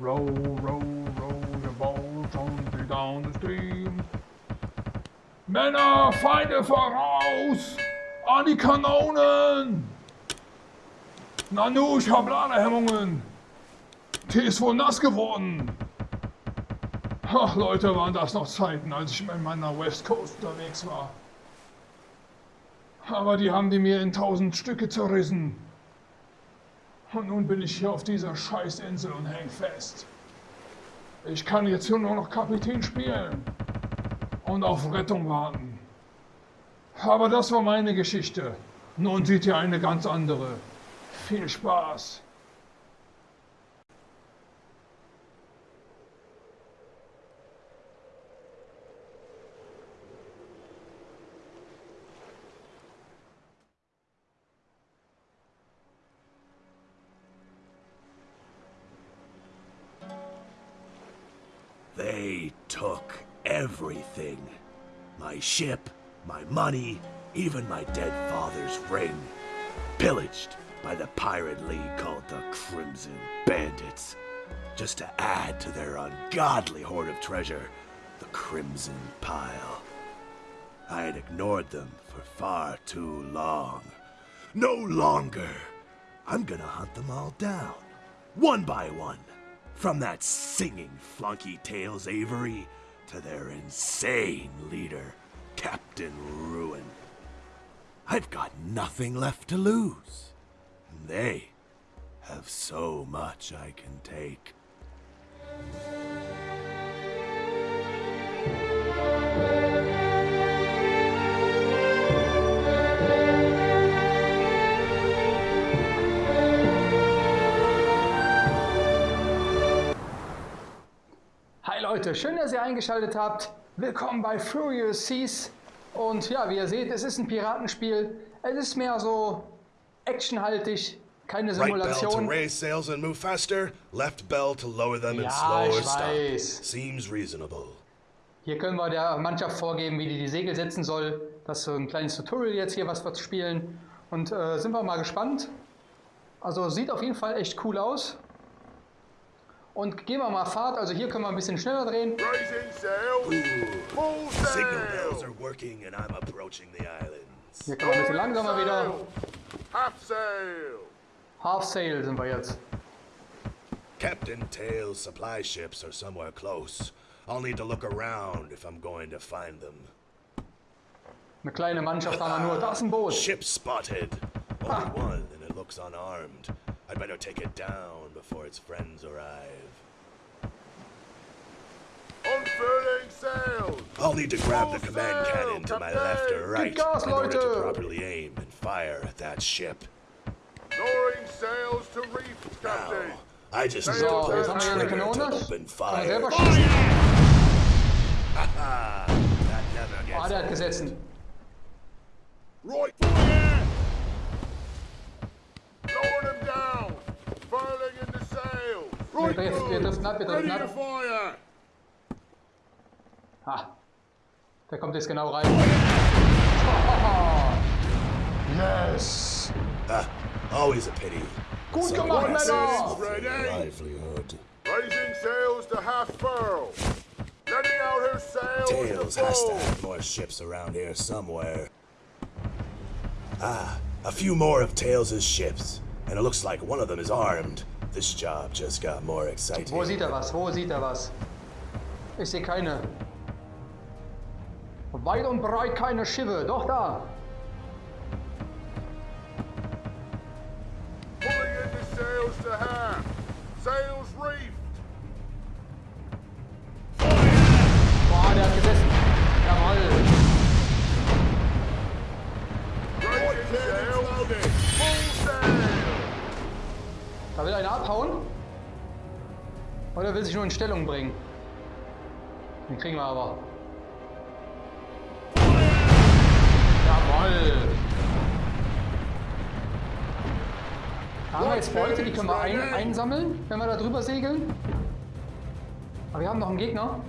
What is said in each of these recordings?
Row, row, row the boat on down the stream. Männer, Feinde voraus! An die Kanonen! Nanu, ich hab Ladehemmungen! Tee ist wohl nass geworden! Ach Leute, waren das noch Zeiten, als ich in meiner West Coast unterwegs war. Aber die haben die mir in tausend Stücke zerrissen. Und nun bin ich hier auf dieser Scheißinsel und häng fest. Ich kann jetzt hier nur noch Kapitän spielen und auf Rettung warten. Aber das war meine Geschichte. Nun seht ihr eine ganz andere. Viel Spaß! They took everything. My ship, my money, even my dead father's ring. Pillaged by the pirate league called the Crimson Bandits. Just to add to their ungodly hoard of treasure, the Crimson Pile. I had ignored them for far too long. No longer. I'm gonna hunt them all down. One by one. From that singing flunky Tails Avery to their insane leader, Captain Ruin. I've got nothing left to lose. And they have so much I can take. Leute, schön, dass ihr eingeschaltet habt. Willkommen bei Furious Seas. Und ja, wie ihr seht, es ist ein Piratenspiel. Es ist mehr so actionhaltig, keine Right bell to Simulation. raise sails and move faster, left bell to lower them and Ja, slower stop. Seems reasonable. Hier können wir der Mannschaft vorgeben, wie die die Segel setzen soll. Das ist so ein kleines Tutorial jetzt hier, was wir spielen. Und äh, sind wir mal gespannt. Also sieht auf jeden Fall echt cool aus. Und gehen wir mal Fahrt. Also hier können wir ein bisschen schneller drehen. Hier können wir ein bisschen langsamer wieder. Half sail. Half Sail sind wir jetzt. Captain Tail's supply ships are somewhere close. I'll need to look around if I'm going to find them. Eine kleine Mannschaft haben wir nur. Da ist ein Boot. Ship spotted. Only one, and it looks unarmed. I'd better take it down before its friends arrive. Unfurling sails. I'll need to grab the command sail, cannon to my left or right gas, in order to properly aim and fire at that ship. Lowering sails to reef, Now, I just need So, to pull the haben wir trigger to open Kann man selber fire. schießen. Ah, that never gets der hat old. gesetzt. Right Right Wir driften- wir good. driften ab, wir driften Ready to ab. fire. Ah, der kommt jetzt genau rein. Yes! Ah, always a pity. Gut So gemacht, aggressive Männer! for livelihood. Raising sails to half furl. Letting out her sails Tails has to have more ships around here somewhere. Ah, a few more of Tails' ships. And it looks like one of them is armed. This job just got more exciting. Wo sieht er was? Wo sieht er was? Ich sehe keine. Weit und breit keine Schiffe. Doch da. Pulling in the sails to half. Sails reefed. Boah, der hat gesessen. Jawoll. Sails. Sail. Da will einer abhauen. Oder will sich nur in Stellung bringen. Den kriegen wir aber. Jawoll. Haben wir jetzt Beute, die können wir ein, einsammeln, wenn wir da drüber segeln. Aber wir haben noch einen Gegner.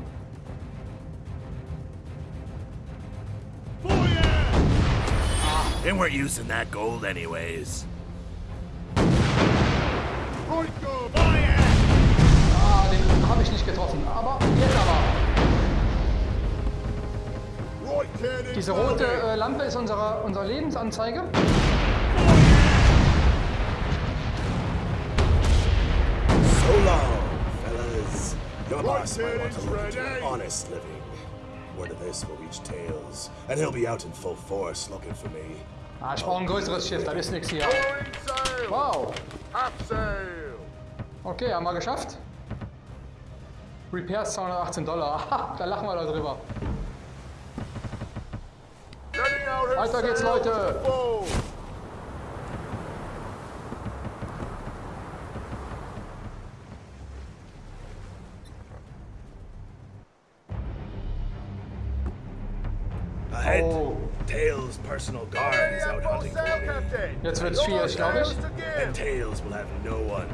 They weren't using that gold anyways. Right good. Ah, getroffen. Aber jetzt aber. Diese rote äh, Lampe ist unsere, unsere Lebensanzeige. So long, fellas. Your boss might want to look into honest living. Word of this will reach Tails, and he'll be out in full force looking for me. Ah, ich brauche ein größeres Schiff, da ist nichts hier. Wow. Half sail. Okay, haben wir geschafft. Repairs 218 Dollar. Aha, da lachen wir da drüber. Weiter geht's, Leute. Oh. Tails' personal guard is out hunting for me. Jetzt wird's schwierig, glaube ich. And. Tails will have no one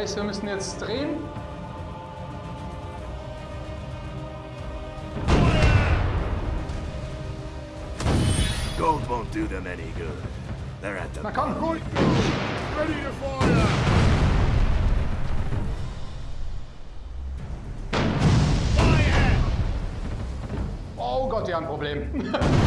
Heißt, wir müssen jetzt drehen. Gold won't do them any good. They're at the Na komm. Guns. Ready to fire. Oh Gott, wir haben ein Problem.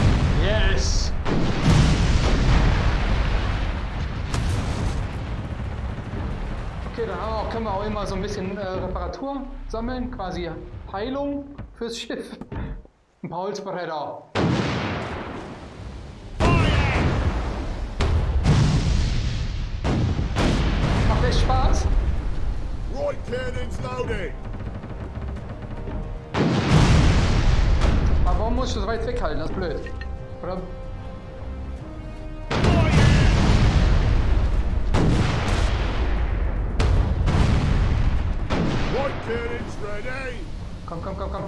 Dann auch, können wir auch immer so ein bisschen äh, Reparatur sammeln, quasi Heilung fürs Schiff. Ein paar Holzbretter. Macht echt Spaß. Right cannons loading. Aber warum muss ich so weit weghalten? Das ist blöd. Oder? Cannons ready. Komm, komm, komm, komm.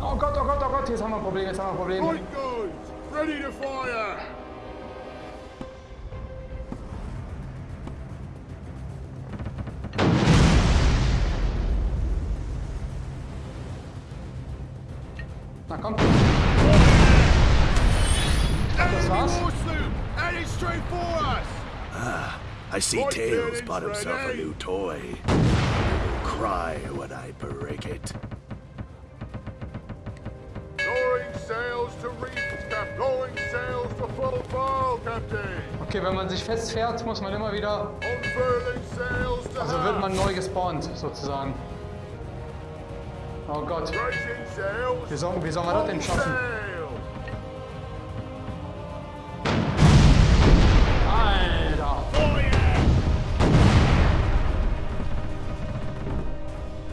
Oh Gott, oh Gott, oh Gott, oh, jetzt haben wir ein Problem, jetzt haben wir ein Problem. Right guns. Ready to fire. Straight for us. I see Right Tails bought himself a ready. new toy. Cry when I break it. Lowering sails to reef, Cap. Lowering sails to full furl, Captain. Okay, wenn man sich festfährt, muss man immer wieder, also wird man neu gespawnt, sozusagen. Oh Gott, wie sollen, wie sollen wir das denn schaffen?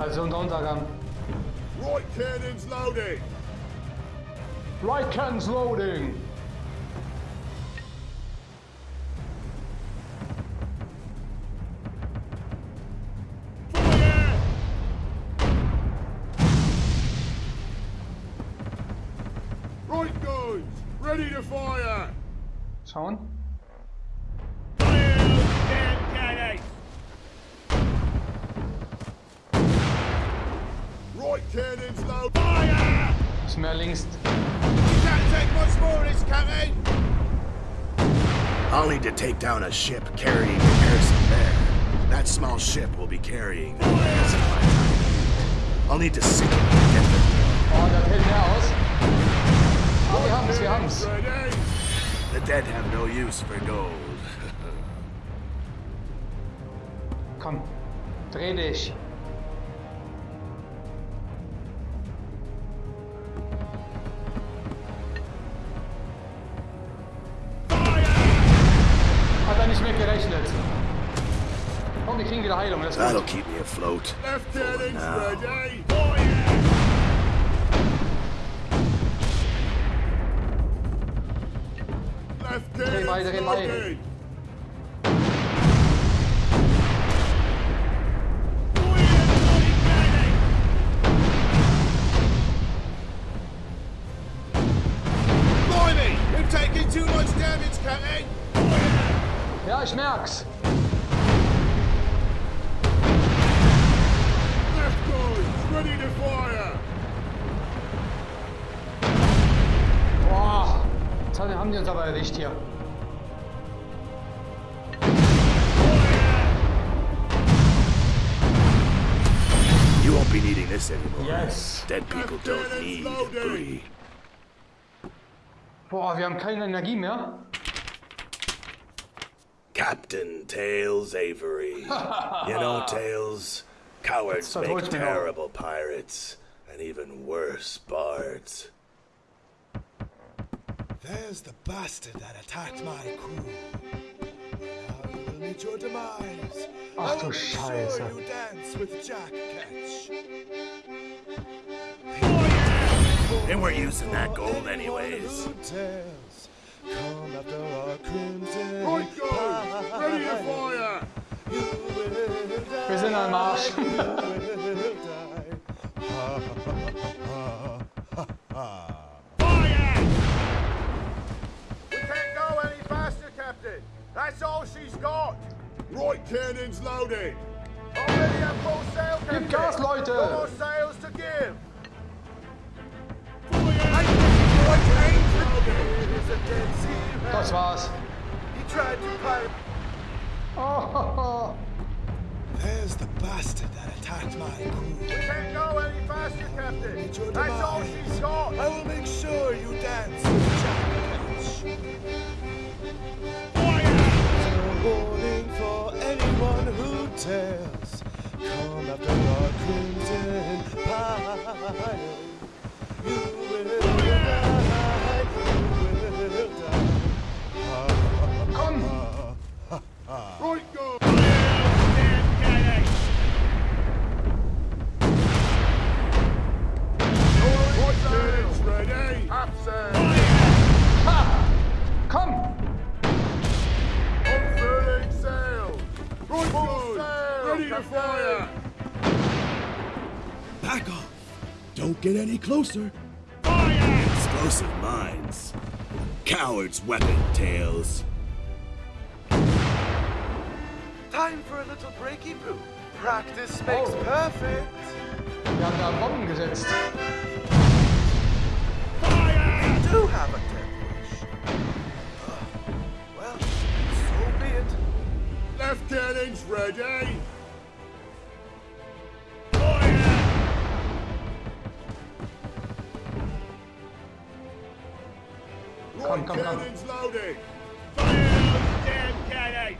Also unter Untergang. Right cannons loading. Right cans loading! Right guns. Ready to fire. Schauen. Right cannons loading. Fire. Ist mehr links. Can't take much more, it's coming! I'll need to take down a ship carrying the garrison there. That small ship will be carrying the garrison by the time. I'll need to sink it to get them. Oh, da fällt mehr aus. Oh, wir haben's, wir haben's. The dead have no use for gold. Komm, dreh dich. That'll keep me afloat. Lieutenant's ready. Oh, too much damage, dreh Yeah, Ja, ich merk's. Ready to fire! Boah, jetzt haben die uns aber erwischt hier. You won't be needing this anymore. Yes. Dead people don't need debris. Boah, wir haben keine Energie mehr. Captain Tails Avery. you know, Tails, cowards That's what make holds me terrible pirates, and even worse bards. There's the bastard that attacked my crew. Now you will meet your demise. Ach I du will make sure you dance with Jack Ketch. They weren't using that gold anyways. Who dares Come after our crimson go any faster, Captain! That's all she's got! Right cannons loaded! Already have full sail, Captain! Gib Gas, Leute! No more sails to give! Das war's. He tried to pirate. Oh, There's the bastard that attacked my crew. We can't go any faster, Captain! That's all she's got! I will make sure you dance with Jack. A warning for anyone who dares come after our crimson pile. You will die, get any closer. Explosive mines. Coward's weapon, Tails. Time for a little breaky brew. Practice makes Oh. perfect. Wir haben da Bomben gesetzt. We do have a death wish. Uh, well, so be it. Left cannons ready! come, come, come. Loading. Fire damn cannons!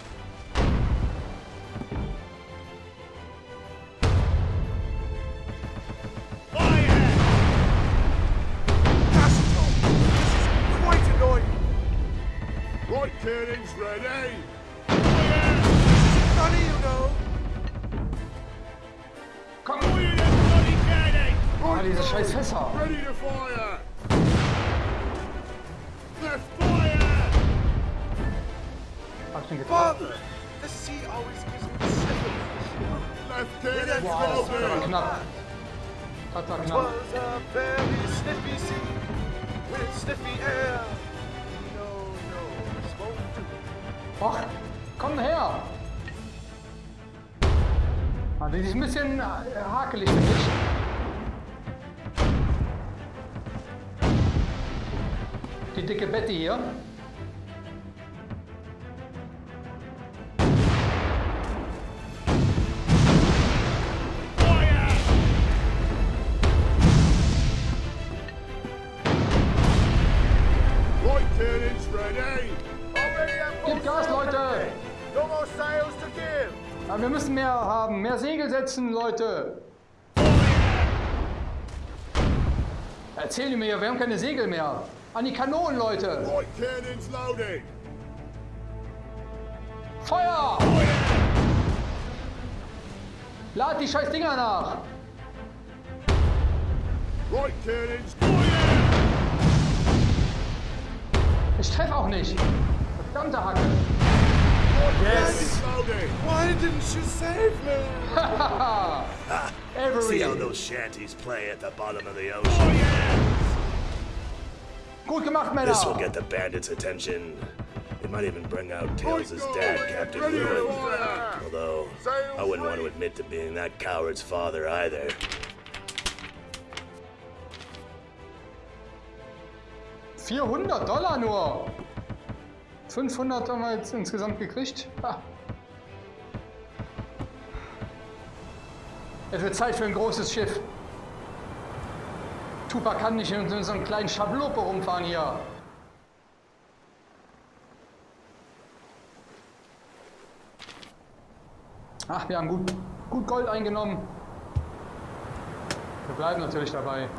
Cannons ready! Fire! This is funny, you know! Come on! das bloody cannon! Ready to fire! Sniffles. Left cannons Wow, das war knapp. Das war It knapp. was a very sniffy sea with sniffy air. No, no, this won't do. Och, komm her! Ah, die ist ein bisschen äh, hakelig, finde ich. die dicke Betty hier. Mehr Segel setzen, Leute. Erzähl mir, wir haben keine Segel mehr. An die Kanonen, Leute. Right cannons loading. Feuer! Lad die scheiß Dinger nach. Right cannons. Ich treffe auch nicht. Verdammte Hacke. Cannons loading. Why didn't you save me? See how those shanties play at the bottom of the ocean. Oh, Gut gemacht, Männer. This will get the bandits' attention. It might even bring out Tails' dad, Captain Ready Ruin. Although, I wouldn't want to admit to being that coward's father either. Vierhundert Dollar nur. 500 haben wir jetzt insgesamt gekriegt. Ha. Es wird Zeit für ein großes Schiff. Tupac kann nicht in so einem kleinen Schablope rumfahren hier. Ach, wir haben gut, gut Gold eingenommen. Wir bleiben natürlich dabei.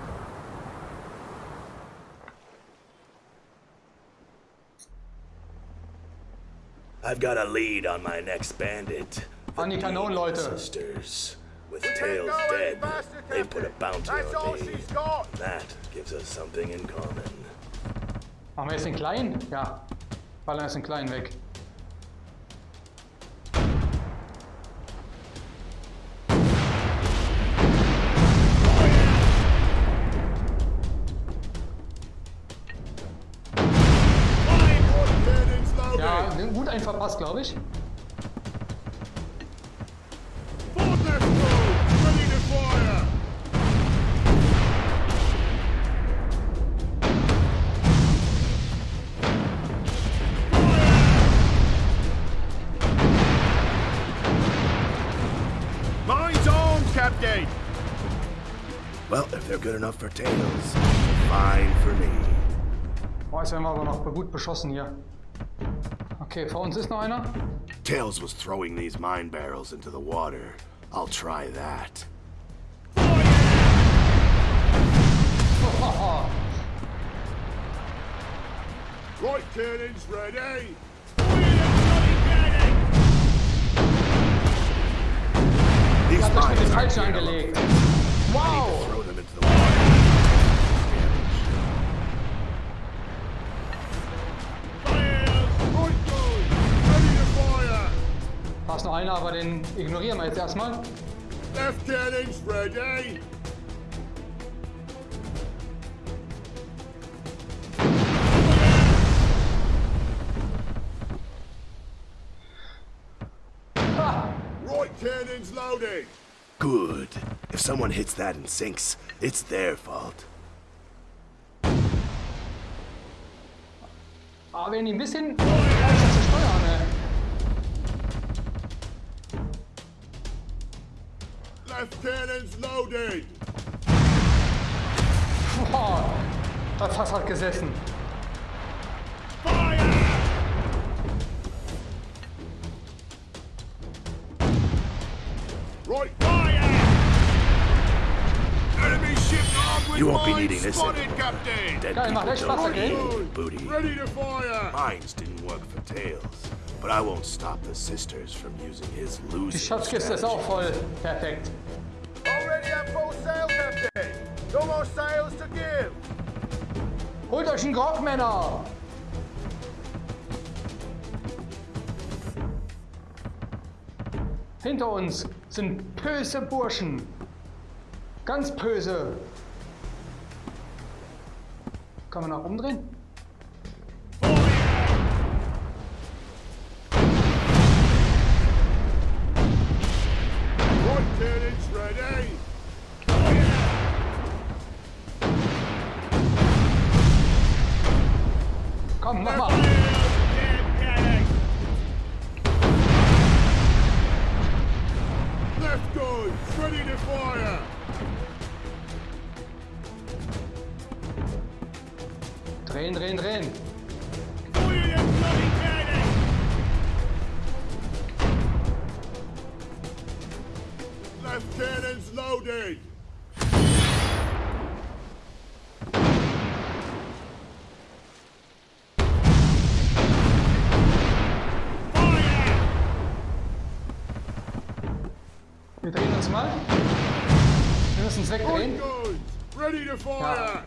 I've got a lead on my next bandit. The An die Kanonen, Leute. Sisters. With Can't Tails go dead, they put a Captain. bounty That's all on me. she's got. That gives us something in common. Machen wir jetzt den kleinen? Ja. Ballern jetzt den kleinen weg. Mine's on, Captain. Well, if they're good enough for Tails, fine for me. Boah, jetzt werden wir aber noch gut beschossen hier. Okay, vor uns ist noch einer. Tails was throwing these mine barrels into the water. I'll try that. Right cannons ready. These hat das mit dem mines aren't Falschen here to look angelegt. Wow! Da ist noch einer, aber den ignorieren wir jetzt erstmal. Left cannons ready. Ha! Right cannons loading. Good. If someone hits that and sinks, it's their fault. Aber wenn die ein bisschen cannons loaded. Das Fass hat gesessen. Fire! Right fire! Enemy ship armed with You won't be needing this spotted, anymore. Captain. Dead Geil, people echt don't Spaß, okay? booty. Ready to fire! Mines didn't work for Tails, but I won't stop the sisters from using his Die losing Schatzkiste ist auch strategy. voll. Perfekt. No more sails to give. Holt euch einen Grog, Männer! Hinter uns sind böse Burschen. Ganz böse. Kann man nach umdrehen? for you.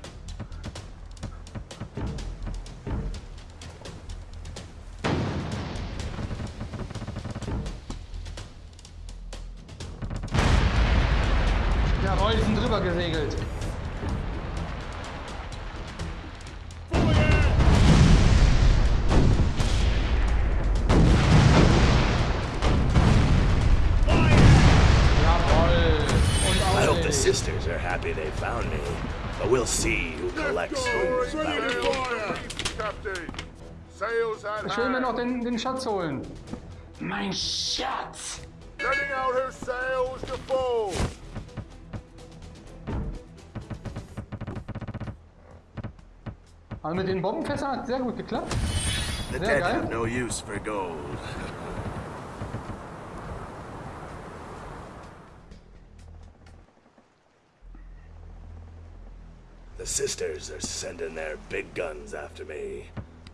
We'll see who Left collects guns, whose ready to bounty. fire! Captain, sails at Ich will mir noch hand. den, den Schatz holen. Mein Schatz. Letting out her sails to full. Aber mit den Bombenfässern hat sehr gut geklappt. The Sehr dead geil. have no use for gold. Sisters are sending their big guns after me.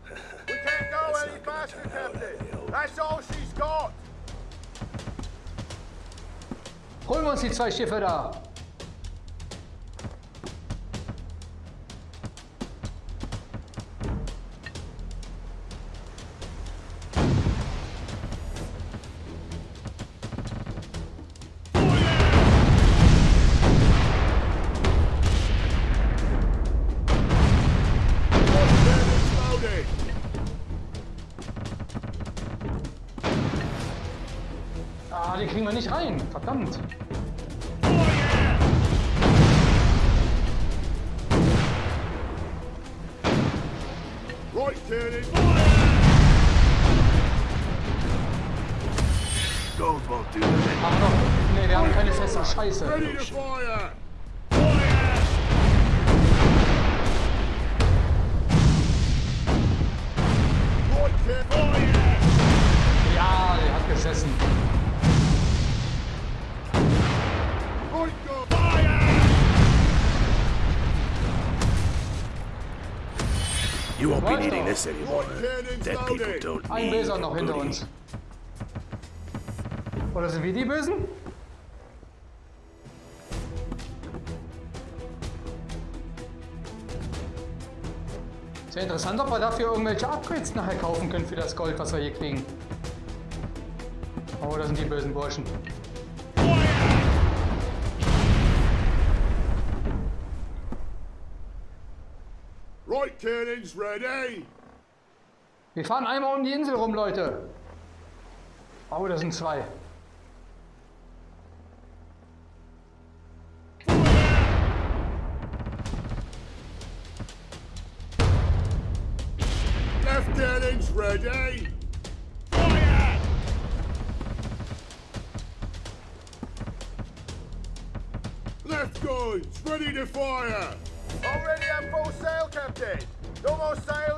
We can't go That's any faster, Captain. That's all she's got. Holen wir uns die zwei Schiffe da. Nicht rein. Verdammt. Right cannon. Gold won't do them any Ach doch. Nee, wir haben keine Fässer. Scheiße. Ready to fire. Anymore. Cannons Dead people don't Ein Böser noch hinter uns. Oder sind wir die Bösen? Sehr interessant, ob wir dafür irgendwelche Upgrades nachher kaufen können für das Gold, was wir hier kriegen. Oh, das sind die bösen Burschen. Right cannons ready. Wir fahren einmal um die Insel rum, Leute. Oh, das sind zwei. Left cannons ready. Fire! Left guns ready to fire. Already at full sail, Captain. No more sails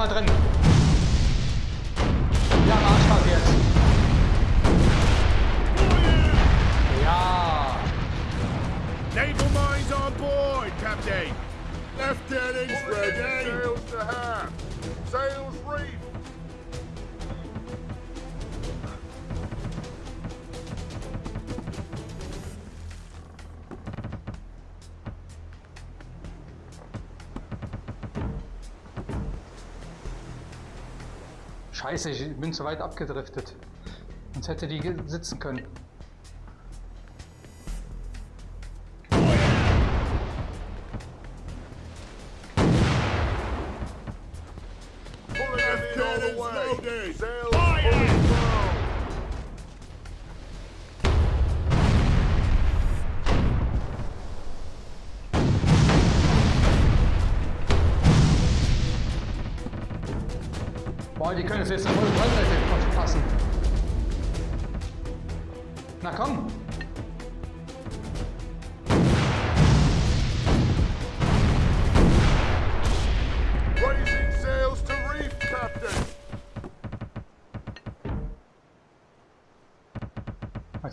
mal drin. Ja, Arschbach jetzt. Ja. Naval mines on board, Captain. Left cannons ready. Sails to half. Sails reefed. Scheiße, ich bin zu weit abgedriftet. Sonst hätte die sitzen können.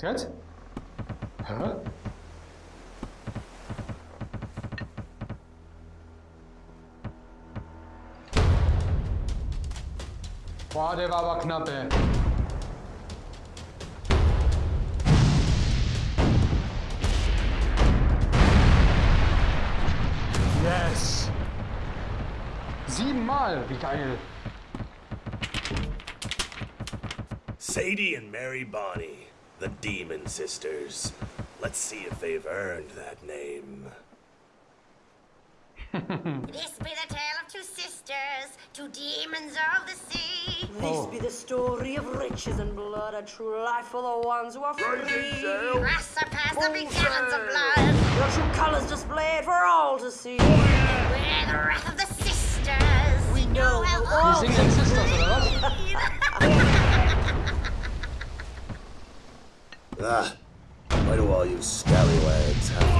Jetzt? Hä? Boah, der war aber knapp, ey. Yes! Siebenmal, wie geil. Sadie and Mary Bonnie, the Demon Sisters. Let's see if they've earned that name. This be the tale of two sisters, two demons of the sea. This be the story of riches and blood, a true life for the ones who are free. Grass surpass the big gallons of blood. Your true colors displayed for all to see. We're the wrath of the sisters. We know how Die all singen den Sisters, oder was? Why do all you scallywags have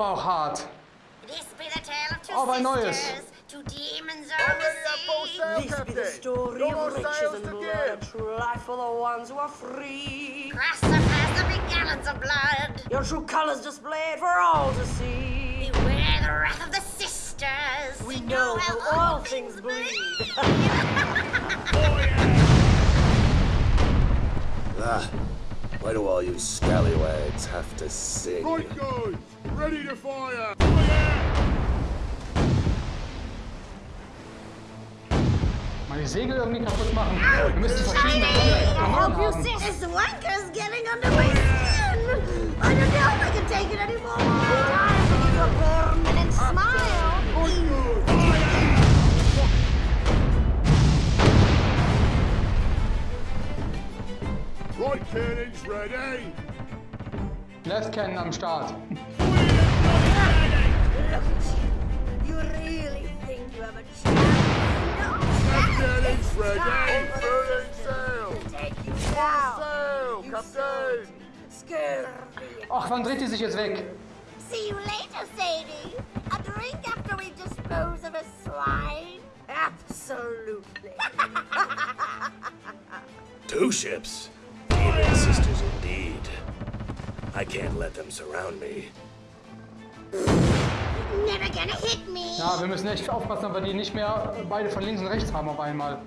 aber auch hart. This be the tale of two Oh, mein Neues. sisters, two demons of Already the sea. This be the story No of riches and blood, a give. true life for the ones who are free. Grass surpass the big gallons of blood. Your true colors displayed for all to see. Beware the wrath of the sisters. We know how all things bleed. Ah, why do all you scallywags have to sing? Right guys, ready to fire. Mal die Segel irgendwie kaputt machen. Wir müssen verschiedene Kanonen haben. This wanker's getting under my skin. I don't know if I can take it anymore. Time to give you a permanent smile. Right cannons ready. Left Cannon am Start don't you? You really think you have a chance? No Captain Infred, including sail! Take you down! Sail, Captain! Scare me! Wann dreht ihr sich jetzt weg? See you later, Sadie! A drink after we dispose of a swine? Absolutely! Two ships? Demon sisters indeed. I can't let them surround me. Never gonna hit me. Ja, wir müssen echt aufpassen, ob wir die nicht mehr beide von links und rechts haben auf einmal.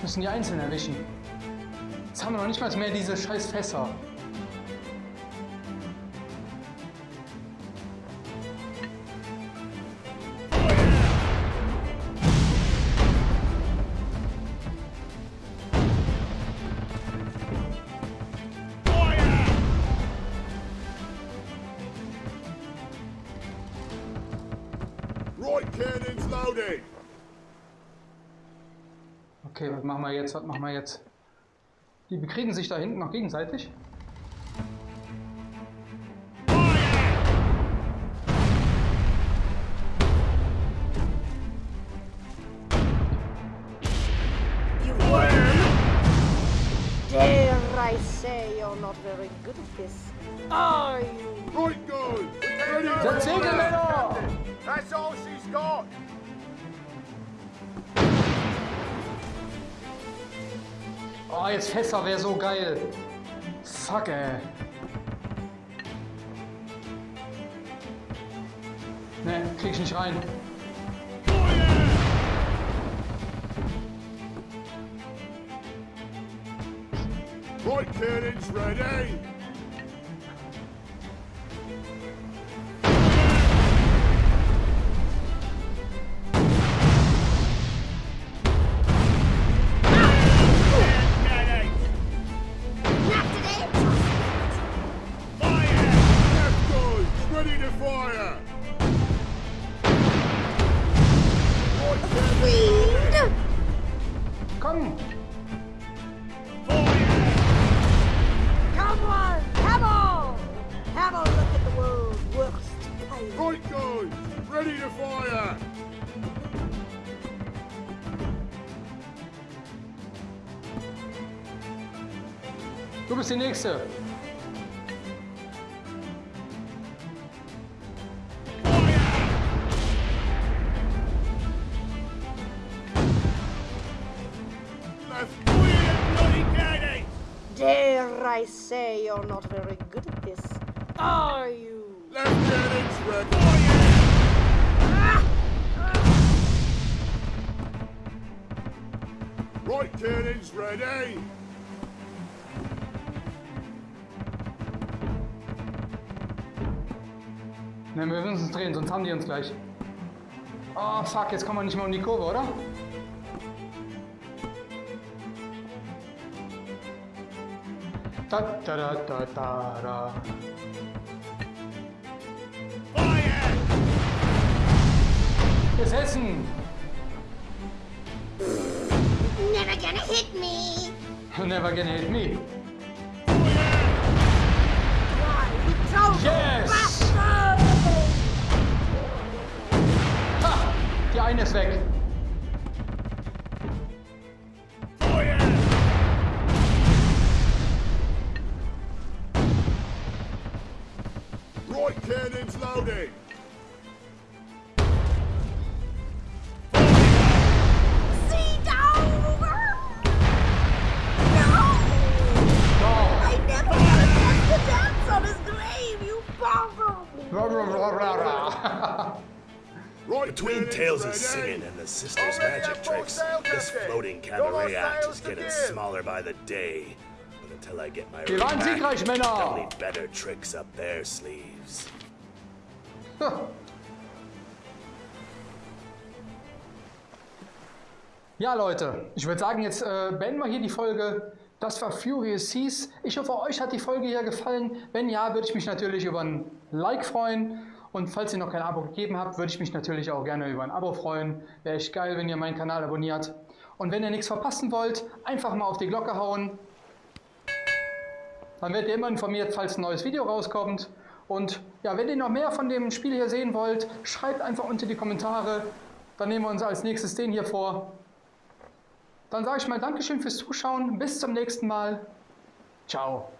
Müssen die einzeln erwischen. Jetzt haben wir noch nicht mal mehr diese scheiß Fässer. Okay, was machen wir jetzt? Was machen wir jetzt? Die bekriegen sich da hinten noch gegenseitig. Jetzt Fässer wäre so geil. Fuck, ey. Ne, krieg ich nicht rein. Right cannons ready! Ready! Ne, wir müssen uns drehen, sonst haben die uns gleich. Oh, fuck, jetzt kommen wir nicht mehr um die Kurve, oder? Da, da, da, da, da, da. Ist Hessen! Gonna hit me. Never gonna hit me. Why, you total Yes! bastard! Ha! Die eine ist weg. Between Tails' singing and the sisters' magic tricks, this floating cabaret act is getting smaller by the day. But until I get my ring back, they'll need better tricks up their sleeves. Ja, Leute, ich würde sagen, jetzt äh, beenden wir hier die Folge. Das war Furious Seas. Ich hoffe, euch hat die Folge hier gefallen. Wenn ja, würde ich mich natürlich über ein Like freuen. Und falls ihr noch kein Abo gegeben habt, würde ich mich natürlich auch gerne über ein Abo freuen. Wäre echt geil, wenn ihr meinen Kanal abonniert. Und wenn ihr nichts verpassen wollt, einfach mal auf die Glocke hauen. Dann werdet ihr immer informiert, falls ein neues Video rauskommt. Und ja, wenn ihr noch mehr von dem Spiel hier sehen wollt, schreibt einfach unter die Kommentare. Dann nehmen wir uns als nächstes den hier vor. Dann sage ich mal Dankeschön fürs Zuschauen. Bis zum nächsten Mal. Ciao.